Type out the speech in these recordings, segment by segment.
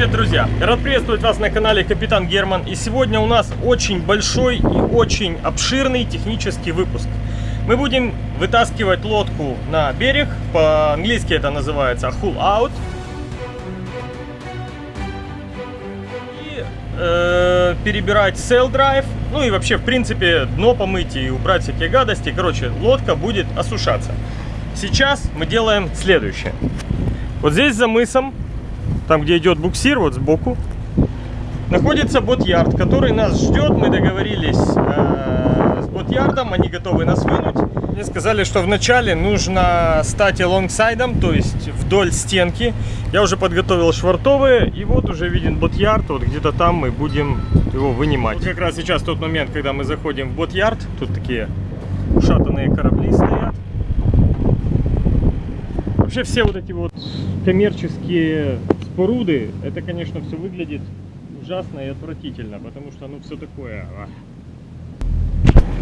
привет, друзья! Рад приветствовать вас на канале Капитан Герман. И сегодня у нас очень большой и очень обширный технический выпуск. Мы будем вытаскивать лодку на берег, по-английски это называется hull out. И э, перебирать sail drive, ну и вообще, в принципе, дно помыть и убрать всякие гадости. Короче, лодка будет осушаться. Сейчас мы делаем следующее. Вот здесь за мысом там где идет буксир, вот сбоку, находится boatyard, который нас ждет. Мы договорились э, с boatyard ом, они готовы нас вынуть. Мне сказали, что вначале нужно стать longside ом, то есть вдоль стенки. Я уже подготовил швартовые, и вот уже виден boatyard, вот где-то там мы будем его вынимать. Вот как раз сейчас тот момент, когда мы заходим в boatyard, тут такие ушатанные корабли стоят. Вообще все вот эти вот коммерческие споруды, это, конечно, все выглядит ужасно и отвратительно, потому что, ну, все такое...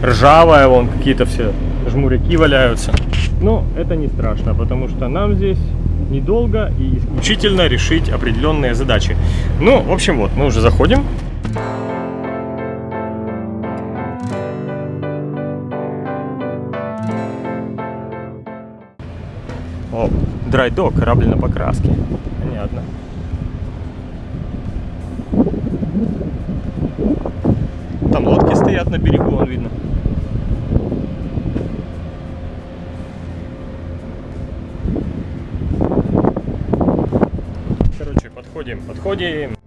А. Ржавое, вон, какие-то все жмуряки валяются. Но это не страшно, потому что нам здесь недолго и исключительно решить определенные задачи. Ну, в общем, вот, мы уже заходим. О, драйдок, корабль на покраске. Понятно. Берегу, вон видно. Короче, подходим, подходим.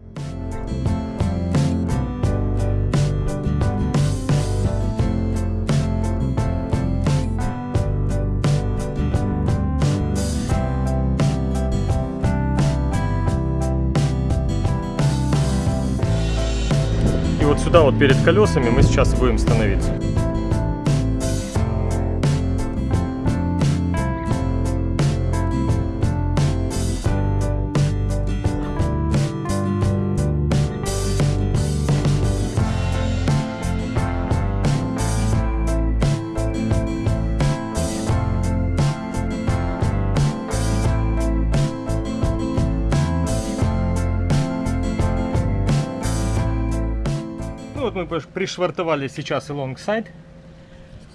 Сюда вот перед колесами мы сейчас будем становиться. Мы пришвартовали сейчас alongside.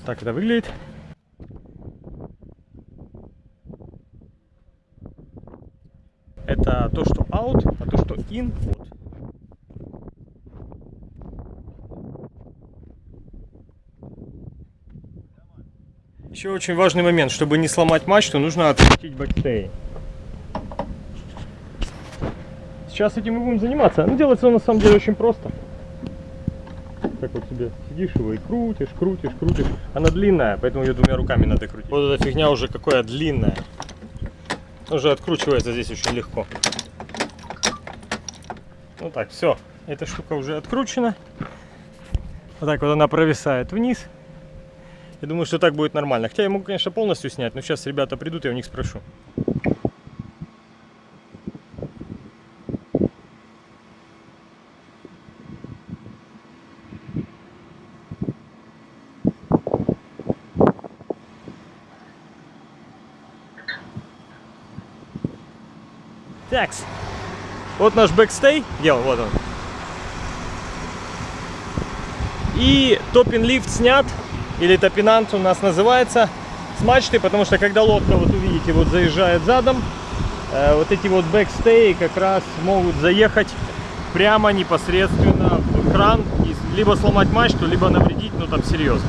Так это выглядит. Это то, что out, а то, что in. Вот. Еще очень важный момент, чтобы не сломать мачту, нужно открутить backstay. Сейчас этим мы будем заниматься. Ну, делается на самом деле очень просто так вот себе сидишь его и крутишь, крутишь, крутишь. Она длинная, поэтому ее двумя руками надо крутить. Вот эта фигня уже какая длинная. Уже откручивается здесь очень легко. Ну так, все. Эта штука уже откручена. Вот так вот она провисает вниз. Я думаю, что так будет нормально. Хотя я могу, конечно, полностью снять, но сейчас ребята придут, я у них спрошу. Такс. Вот наш бэкстей. Он? Вот он. И топин-лифт снят. Или топинант у нас называется. С мачты, потому что когда лодка, вот увидите, вот заезжает задом, э, вот эти вот бэкстеи как раз могут заехать прямо непосредственно в кран. И либо сломать мачту, либо навредить, ну там серьезно.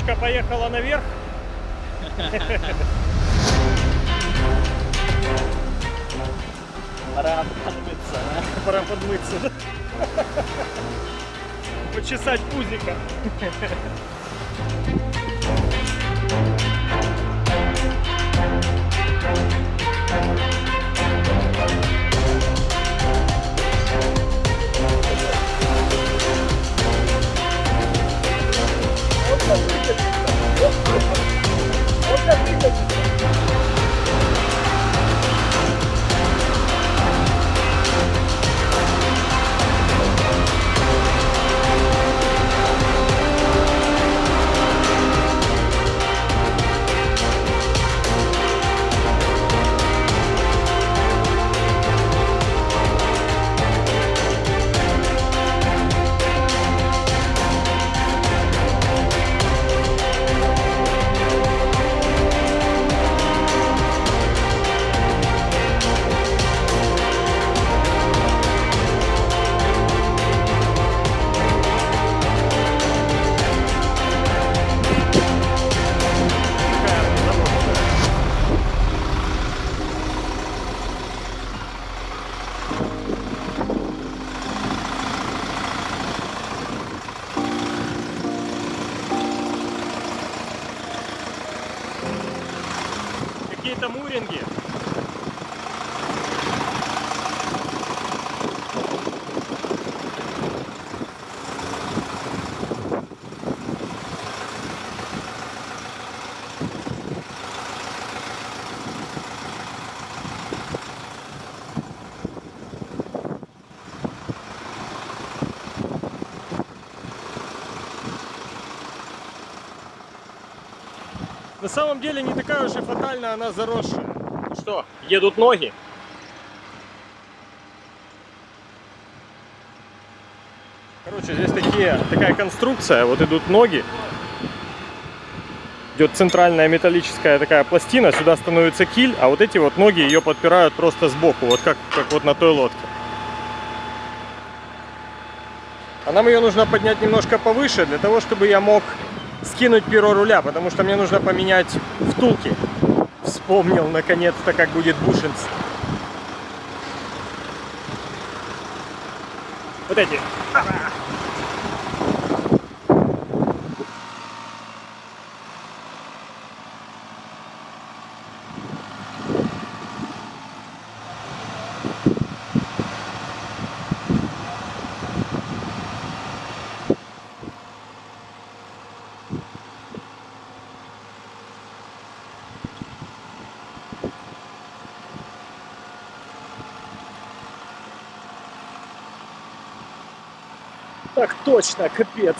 Девочка поехала наверх. Пора подмыться, да? Пора подмыться. да? Почесать пузика. Какие-то На самом деле не такая уж и фатальная она заросшая. Ну что, едут ноги. Короче, здесь такие, такая конструкция, вот идут ноги. Идет центральная металлическая такая пластина, сюда становится киль, а вот эти вот ноги ее подпирают просто сбоку, вот как, как вот на той лодке. А нам ее нужно поднять немножко повыше, для того, чтобы я мог скинуть перо руля, потому что мне нужно поменять втулки. Вспомнил наконец-то, как будет бушинс. Вот эти. Так точно, капец.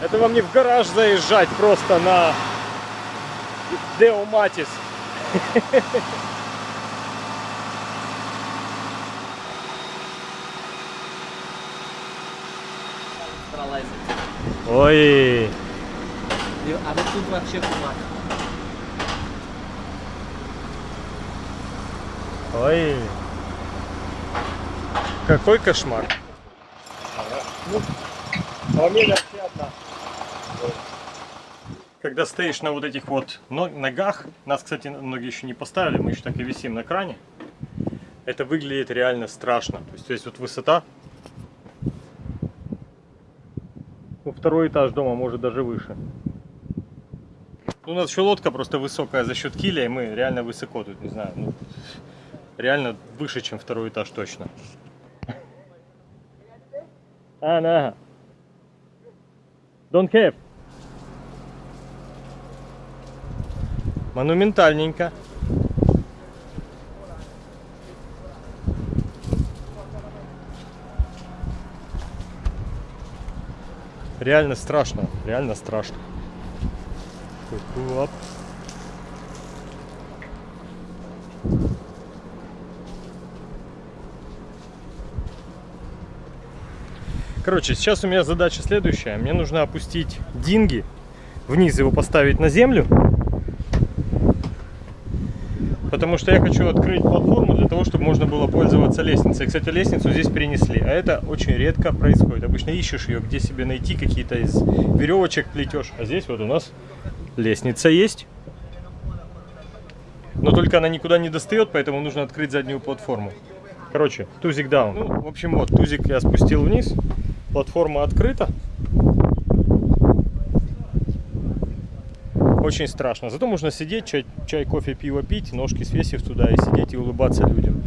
Это вам не в гараж заезжать просто на Део Матис. Ой, А вот тут вообще кумак. ой. Какой кошмар. Одна. Когда стоишь на вот этих вот но- ногах, нас, кстати, ноги еще не поставили, мы еще так и висим на кране, это выглядит реально страшно. То есть, здесь вот высота, ну, второй этаж дома, может даже выше. Ну, у нас еще лодка просто высокая за счет киля, и мы реально высоко тут, не знаю, ну, реально выше, чем второй этаж точно. А, на. Don't have. Монументальненько. Реально страшно, реально страшно. Оп. Короче, сейчас у меня задача следующая. Мне нужно опустить динги, вниз его поставить на землю. потому что я хочу открыть платформу для того, чтобы можно было пользоваться лестницей. Кстати, лестницу здесь перенесли, а это очень редко происходит. Обычно ищешь ее, где себе найти, какие-то из веревочек плетешь. А здесь вот у нас лестница есть. Но только она никуда не достает, поэтому нужно открыть заднюю платформу. Короче, тузик даун. Ну, в общем, вот, тузик я спустил вниз. Платформа открыта. Очень страшно. Зато можно сидеть, чай, чай, кофе, пиво пить, ножки свесив туда и сидеть и улыбаться людям.